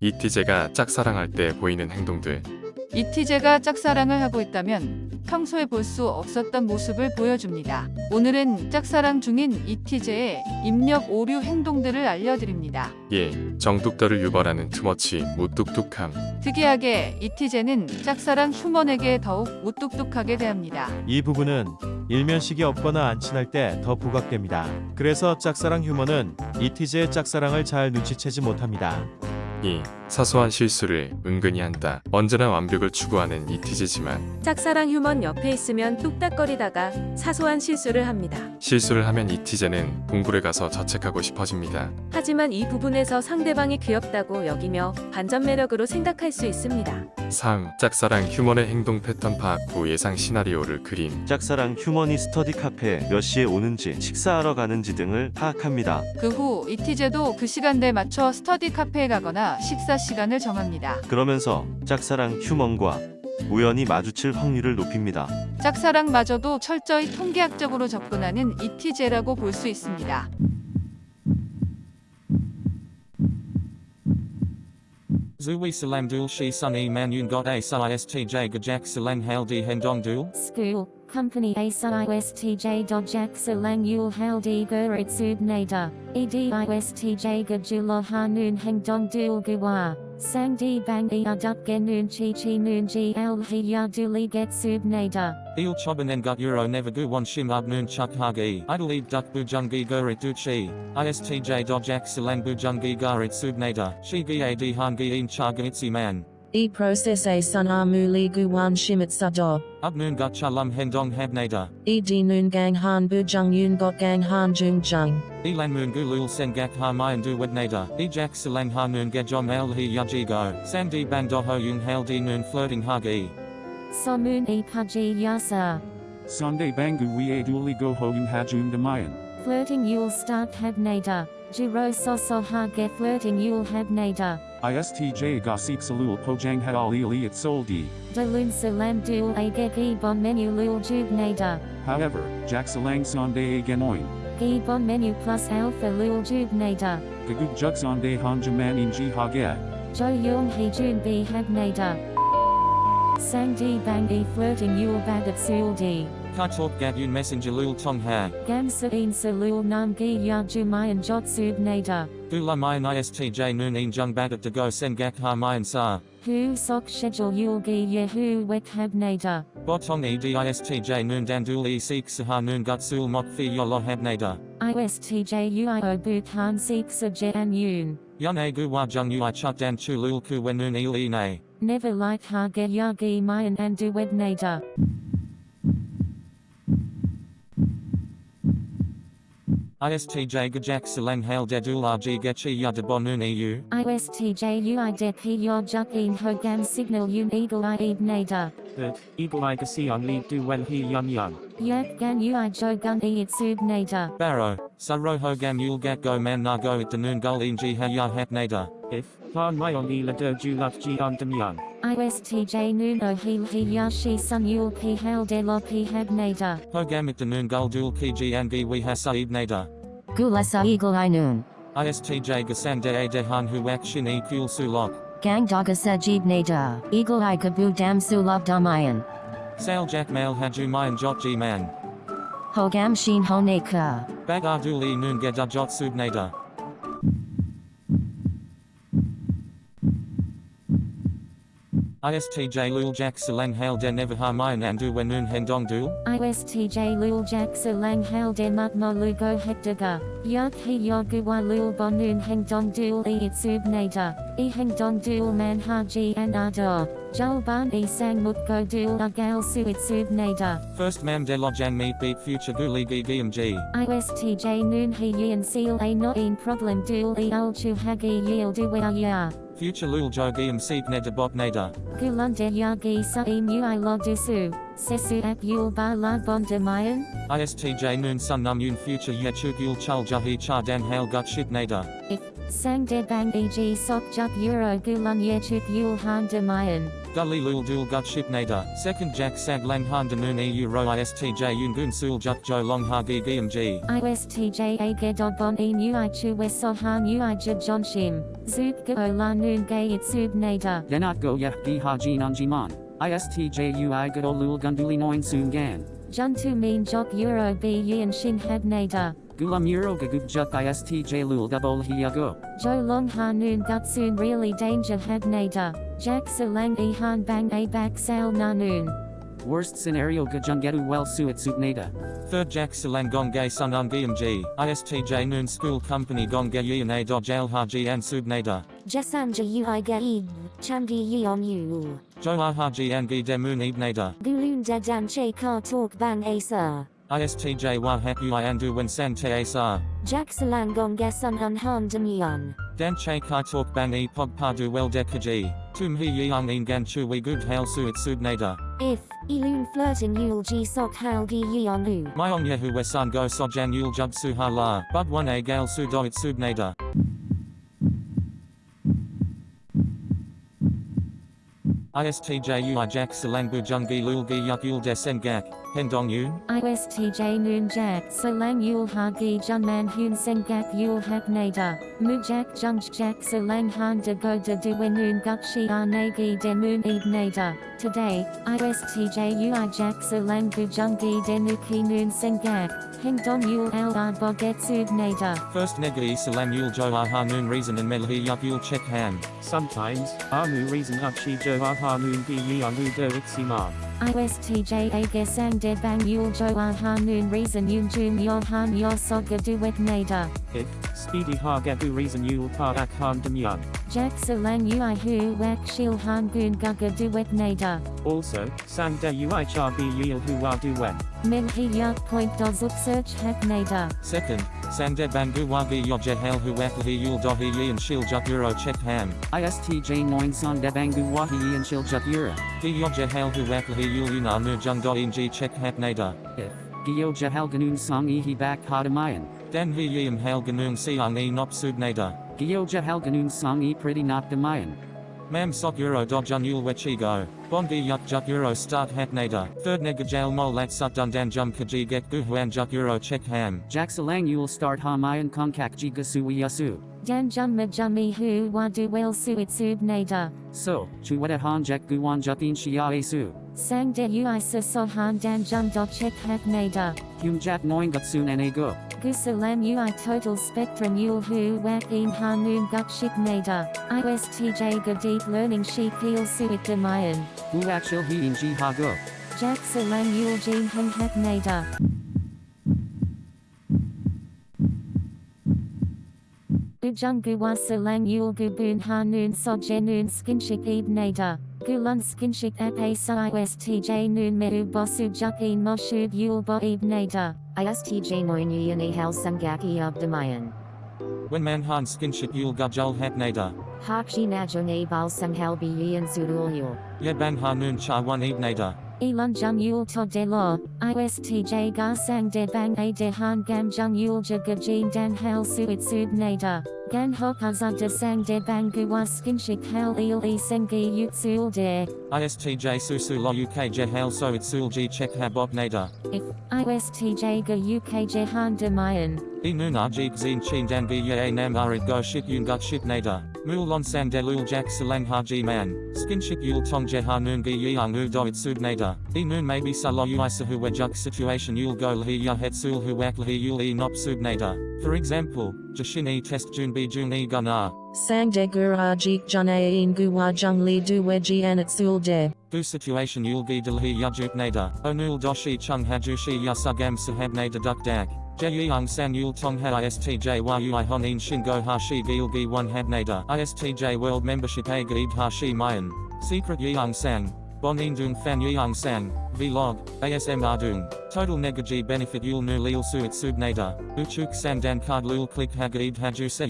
이티제가 짝사랑할 때 보이는 행동들. 이티제가 짝사랑을 하고 있다면 평소에 볼 수 없었던 모습을 보여줍니다. 오늘은 짝사랑 중인 이티제의 입력 오류 행동들을 알려드립니다. 예, 정뚝떨을 유발하는 투머치, 무뚝뚝함. 특이하게 이티제는 짝사랑 휴먼에게 더욱 무뚝뚝하게 대합니다. 이 부분은 일면식이 없거나 안 친할 때 더 부각됩니다. 그래서 짝사랑 휴머는 이티제의 짝사랑을 잘 눈치채지 못합니다. 2. Um, 사소한 실수를 은근히 한다. 언제나 완벽을 추구하는 이티제지만 짝사랑 휴먼 옆에 있으면 뚝딱거리다가 사소한 실수를 합니다. 실수를 하면 이티제는 동굴에 가서 자책하고 싶어집니다. 하지만 이 부분에서 상대방이 귀엽다고 여기며 반전 매력으로 생각할 수 있습니다. 3. 짝사랑 휴먼의 행동 패턴 파악 후 예상 시나리오를 그림. 짝사랑 휴머니 스터디 카페에 몇 시에 오는지 식사하러 가는지 등을 파악합니다. 그 후 이티제도 그 시간대에 맞춰 스터디 카페에 가거나 식사 시간을 정합니다. 그러면서 짝사랑 휴먼과 우연히 마주칠 확률을 높입니다. 짝사랑마저도 철저히 통계학적으로 접근하는 이티제라고 볼 수 있습니다. Zui Salam Dul Shi Sun E Man Yun Got A Istj Gajak Salang Hal Di Hendong Dul. School, Company ASISTJ Dojak Salang Yul Haldi Gurit Subnada, E EDISTJ Gajulo Hanun Hengdong Dul Gua, Sang Di Bang E Aduk Genun Chi Chi Ji Al Hiya Duli Get Subnada. Il Choban En Gut Euro Nevagu Wan Shim Ab Noon Chuk Hagi. Idleeb Duk Bujungi Gurit Duchi. ISTJ Dojak Salang Bujungi Garit Subnada. Shi Gi Di Hangi In Chaga Itzi Man. E process a sun amuli guwan shimit sado. Ab Noon Gut Chalum Hendong Habnada. E di noon gang han bujung yun got gang han jung jung. Elan Moon Gulul Sengak Ha Mayan Du Wednada. E Jack Salang Ha Noon Gajom Al Hi Yaji Go. Sang Di Bang Doho Yung Hal Di Noon Flirting Hagi. Somun E Paji Yasa. Sunday Bangu Wie Duli Go Hogan Hajum Damayan. Flirting Yul Start Habnada. Jiro Soso Hage Flirting Yul Habnada. ISTJ Gasik Salul Pojang Hadal Ili at Soldi. Dalun Salam Dul Agegi Bon Menu Lul Jubnada. However, Jack Salang Sunday Ganoin. Gibbon menu plus alpha lul jubnada. Gaguk Juk Sunday Hanjaman Inji Hage. Jo yung he jun b. Sang di bang e flirting yul bagat sul di. Kai Talk Gat Yun Messenger Lul Tong Ha. Gam sa in sa lul nam gi ya jumayan jot subnada. Gula Mayan ISTJ Noon In Jung Bagat to Go Sengak Ha Mayan Sa. Hu sok schedule yul gi yehu wek hab habnada. Botong E DISTJ Noon Dandul E Seek Saha Noon Gut Sul Mok Fi Yolo Habnada. ISTJ uio bhutan seek sa jan yun. Yun A Gu Wa Jung Ui Chuk Dan Chu Lul Ku Wen Noon Il E Ne. Never like ha ge ya gi mayan and du wednada. ISTJ Gajak Salang Hal Dadul RG Gachi Yada Bonun EU. ISTJ ui det he yo juk in ho gam signal yun eagle i ebnada. that Eagle Eye Sion Lee Do Well He Yun Yun. Yak gan ui jo gun e it subnada. Barrow. Saro Hogam Yul Gat Go Man Na Go At Danun Gul Inji Ha Ya Hapnada. If Fan Mayon Ela Do Ju Love Ji Undam Yun. ISTJ nuno he yashi sun yul p hal de lo p habnada. Hogam At Danun Gul Dul Kiji Angi We Ha Saib Nada. Gulasa eagle i noon. ISTJ Gasang De A Dehan Huak Shin E Kul Sulok. Gang dogasa jibnada. Eagle i kabu dam sulab damayan. Sal Jack Mail Haju Mayan Jot G Man. Hogam shin honeka. Bag E Noon Geda Jot Subnada. ISTJ Lul Jack Salang Hal De Nevaha Mayan Andu Wenun Hendong Dul. ISTJ lul jack lang hal de mut mo lugo hektaga. Yak he yoguwa lul bonun heng dong dul e it subnada. E heng dong dul man haji and ado. Jul ban e sang mut go dul agal su it subnada. First Mam De Lojang Meet Beat Future Guli Gi Giam ISTJ noon he yin seal a no in problem dul e ul chu hagi yil du ya. Future Lul Jo Giam Seep Neda Bot Neda. Gulunde yagi sa e mu i dusu. Sesu at yul ba la bon de mayan. ISTJ Noon Sun Num Yun Future Yechuk Yul Chul Jahi Cha Dan Hal Gut Shit Neda. If sang de bang eg sok juk euro gulun yechuk yul han de mayan. Gully lul dul gut ship nader. Second jack sag lang han danun eu ro istj yungun sul juk jo long ha gi giam g. ISTJ Agedod Bon E Nu I Chu Wesohan U I Jid John Shim. Zub Go La Noon Gay It Sub Nader. Denat go yeh gi haji nanjiman. ISTJUI good lul gunduli noin soon gan. Juntu Mean Jok Euro B Yin Shin Heb Nader. Gulam euro gagub juk ISTJ lul gabol hiyago. Jo Long Ha Noon Gut Soon Really Danger Heb Nader. Jack Salang E Han Bang A Bak Sal Na Noon. Worst scenario gajungetu well suit supnada. Third jack silang gong gay sun un giam g. Istj noon school company gong gay yin a doj al haji an sub nader. Jesanja Ui Gaib. Chandi Yeon Yu. Jo ah haji an gi demun ib nader. Gulun Dadan Che Ka Talk Bang Asa. Istj wa hak ui andu when san te asar. Jack Salang Gong Gasun Un Han Demyon. Dan che kai talk bang e pog padu well dekaji. Tum hi yang in gan chu we good hail su it sub nader. If, Ilun flirting Yul G Sok Hal Gi Yeon Lu. Myong yehu wesan go sojan yul jub su ha la. Bud one a gal su do it sub ISTJ ui jack silang bu jungi lul gi yak yul desen. Hendong yun. ISTJ Noon Jack Salang Yul Ha Gi Jun Man Hun Sengak Yul Hak Nader. Mu Jack Salang Han De Go De Du Noon Guk Shi Ar Nagi De Moon Eb Nader. Today, ISTJ Ui Jack Salang Bu Jungi De Nuki Noon Sengak. Hendong Yul Al Ar Boget Sub Nader. First negi salam yul jo ah noon reason and melhi yak yul check han. Sometimes, Amu reason up she jo aha noon gi yeon lu do itsiman. ISTJ Aga Sang De Bang Yul Jo Ah Ha Noon Reason Yun Jum Yo Han Yo Soga Duet Nader. If, speedy ha gebu reason yul pa ak han demyan. Jack Salang Ui Hu Wak Shil Han Gun Gaga Duet Nader. Also, sang de ui cha bi yil hu wa du wen. Min He Yak Point Dozuk Search Hak Nader. Second, sangde bangu wagi yoje hail hu hi yul do hi yin shil juk euro check ham. ISTJ noin son debangu wahi and shil juk yura. Hi yoje hail hu hi yul yuna nu jung do in g check hap nader. If, Gyo jahal ganun song he back hadamayan. Dan hi yim hail ganung siang e nop sub nader. Gyo jahal ganun song e pretty not damayan. Mam sok euro do jun yul wechigo. Bongi yuk juk euro start hat nader. Third nega jail mol lat sut dun dan jum kaji get gu huan juk euro check ham. Jack salang yul start hamayan konkak jiga suwi yasu. Dan Jumma Jummi Hu Wa Du Wel Suit Sub Nader. So, chuweta han jack guwan jukin shia esu. Sang De Ui Sa Sohan Dan Jum Do Check Hak Nader. Hum jat noin gutsun and go. Gusalam Ui Total Spectrum Yul Hu Wak In Ha Noon Guk Shik Nader. ISTJ Ga Deep Learning Sheik Heel Suit Demayan. Hu akshil he in ji ha go. Jack Salang Yul Jin Heng Hak Nader. Bujung Guwa Salang Yul Gubun Ha Noon Soje Noon Skinshik Eb Nader. Gulun Skinshik Ap A Sa ISTJ Noon Meru Bosu Juk In Moshub Yul Bo Eb Nader. ISTJ Moin Yin A Hal Sangaki of Demayan. When manhan skinship yul gujul hap nader. Hakshi Najone Bal Sanghal Bi Yin Sudul Yul. Yebang hanun cha one eb nader. Elon Jung Yul To De Lo, ISTJ Ga Sang De Bang A De Han Gam Jung Yul Jaga Jin Dan Hal Suit Sub Nader. Gan Hok De Sang De Bang Guwa Skinshik Hal Il E Sengi Yut Sul De. ISTJ susu lo uk je hail so it sul g check habot nader. If ISTJ Ga UK Jehan Demayan. E nuna jig zin chin dan bi ye nam arit go shit yun gut shit nader. Mul lon sang de lul jack salang haji man. Skinship yul tong je ha noon gi yang u do it sub nader. E noon maybe sa lo ui sa hu situation yul go lhi ya het sul hu wak lhi yul e nop nader. For example, jashin e test jun bi jun e gunnar. Sang de gura jik janae in guwa jung li du weji anat sul de. Du situation yul gi dilhi yajuk nader. Onul doshi chung hajushi yasugam sahab nader duk dak. Jeyang san yul tong ha istj ui honin shingo hashi gil gi one hab nader. Istj world membership a hashi mayan. Secret yang sang. Bonin dung fan yang sang. Vlog. ASM ardung. Total negaji benefit yul nu lil suit sub nader. Uchuk sang dan card lul click hagid haju se.